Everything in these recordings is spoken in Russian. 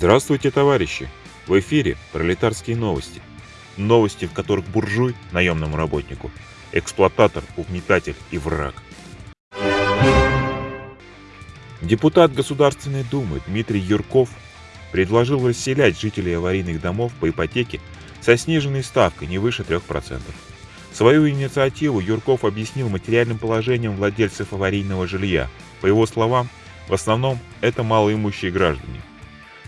Здравствуйте, товарищи! В эфире пролетарские новости. Новости, в которых буржуй, наемному работнику, эксплуататор, угнетатель и враг. Депутат Государственной Думы Дмитрий Юрков предложил расселять жителей аварийных домов по ипотеке со сниженной ставкой не выше 3%. Свою инициативу Юрков объяснил материальным положением владельцев аварийного жилья. По его словам, в основном это малоимущие граждане.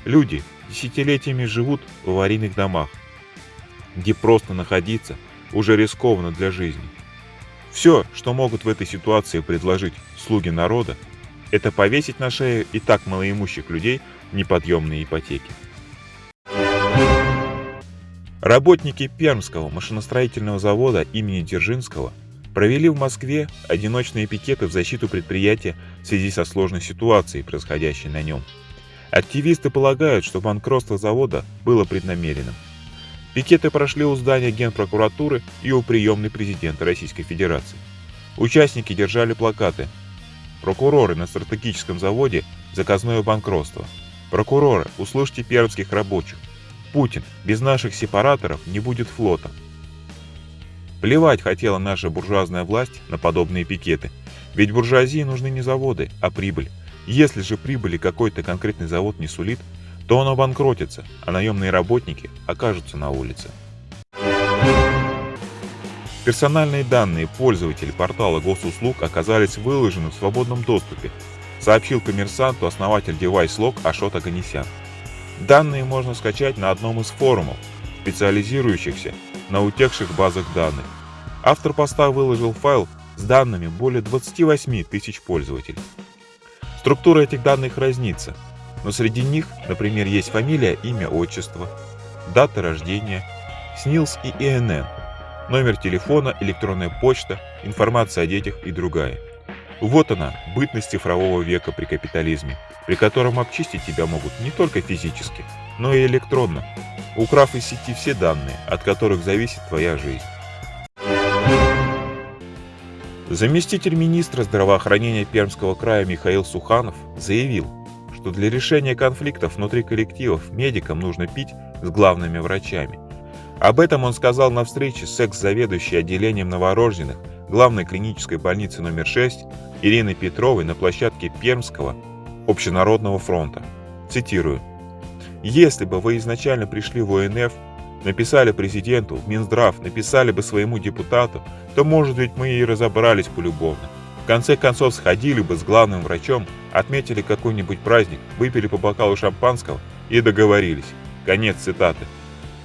Люди десятилетиями живут в аварийных домах, где просто находиться уже рискованно для жизни. Все, что могут в этой ситуации предложить слуги народа, это повесить на шею и так малоимущих людей неподъемные ипотеки. Работники Пермского машиностроительного завода имени Дзержинского провели в Москве одиночные пикеты в защиту предприятия в связи со сложной ситуацией, происходящей на нем. Активисты полагают, что банкротство завода было преднамеренным. Пикеты прошли у здания Генпрокуратуры и у приемной президента Российской Федерации. Участники держали плакаты «Прокуроры на стратегическом заводе – заказное банкротство», «Прокуроры, услышьте пермских рабочих», Путин, без наших сепараторов не будет флота. Плевать хотела наша буржуазная власть на подобные пикеты. Ведь буржуазии нужны не заводы, а прибыль. Если же прибыли какой-то конкретный завод не сулит, то он обанкротится, а наемные работники окажутся на улице. Персональные данные пользователей портала госуслуг оказались выложены в свободном доступе, сообщил коммерсанту основатель DeviceLog Ашот Аганесян. Данные можно скачать на одном из форумов, специализирующихся на утекших базах данных. Автор поста выложил файл с данными более 28 тысяч пользователей. Структура этих данных разнится, но среди них, например, есть фамилия, имя, отчество, дата рождения, СНИЛС и ИНН, номер телефона, электронная почта, информация о детях и другая. Вот она, бытность цифрового века при капитализме, при котором обчистить тебя могут не только физически, но и электронно, украв из сети все данные, от которых зависит твоя жизнь. Заместитель министра здравоохранения Пермского края Михаил Суханов заявил, что для решения конфликтов внутри коллективов медикам нужно пить с главными врачами. Об этом он сказал на встрече с экс-заведующей отделением новорожденных главной клинической больницы номер 6 Ириной Петровой на площадке Пермского Общенародного фронта. Цитирую. «Если бы вы изначально пришли в ОНФ, написали президенту, Минздрав, написали бы своему депутату, то, может быть, мы и разобрались полюбовно. В конце концов, сходили бы с главным врачом, отметили какой-нибудь праздник, выпили по бокалу шампанского и договорились. Конец цитаты.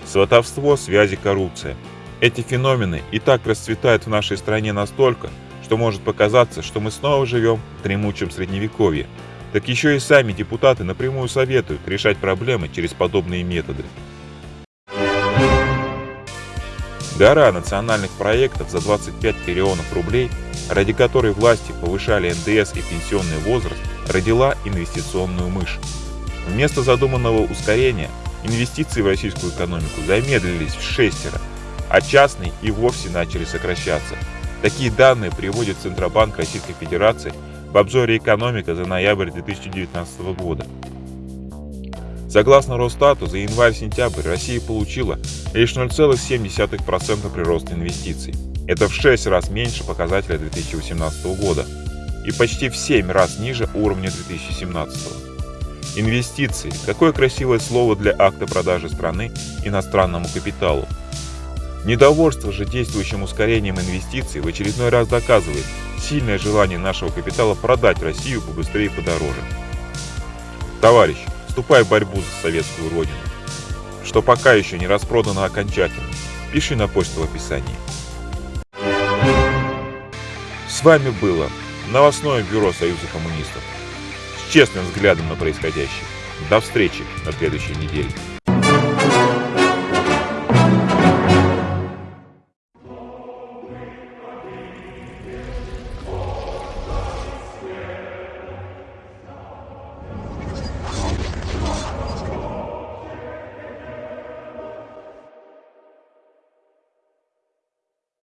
Сватовство, связи, коррупция. Эти феномены и так расцветают в нашей стране настолько, что может показаться, что мы снова живем в дремучем средневековье. Так еще и сами депутаты напрямую советуют решать проблемы через подобные методы. Гора национальных проектов за 25 триллионов рублей, ради которой власти повышали НДС и пенсионный возраст, родила инвестиционную мышь. Вместо задуманного ускорения инвестиции в российскую экономику замедлились в шестеро, а частные и вовсе начали сокращаться – Такие данные приводит Центробанк Российской Федерации в обзоре «Экономика» за ноябрь 2019 года. Согласно Росстату, за январь-сентябрь Россия получила лишь 0,7% прироста инвестиций. Это в 6 раз меньше показателя 2018 года и почти в 7 раз ниже уровня 2017. Инвестиции – какое красивое слово для акта продажи страны иностранному капиталу. Недовольство же действующим ускорением инвестиций в очередной раз доказывает сильное желание нашего капитала продать Россию побыстрее и подороже. Товарищ, вступай в борьбу за советскую родину, что пока еще не распродано окончательно. Пиши на почту в описании. С вами было новостное бюро Союза коммунистов с честным взглядом на происходящее. До встречи на следующей неделе.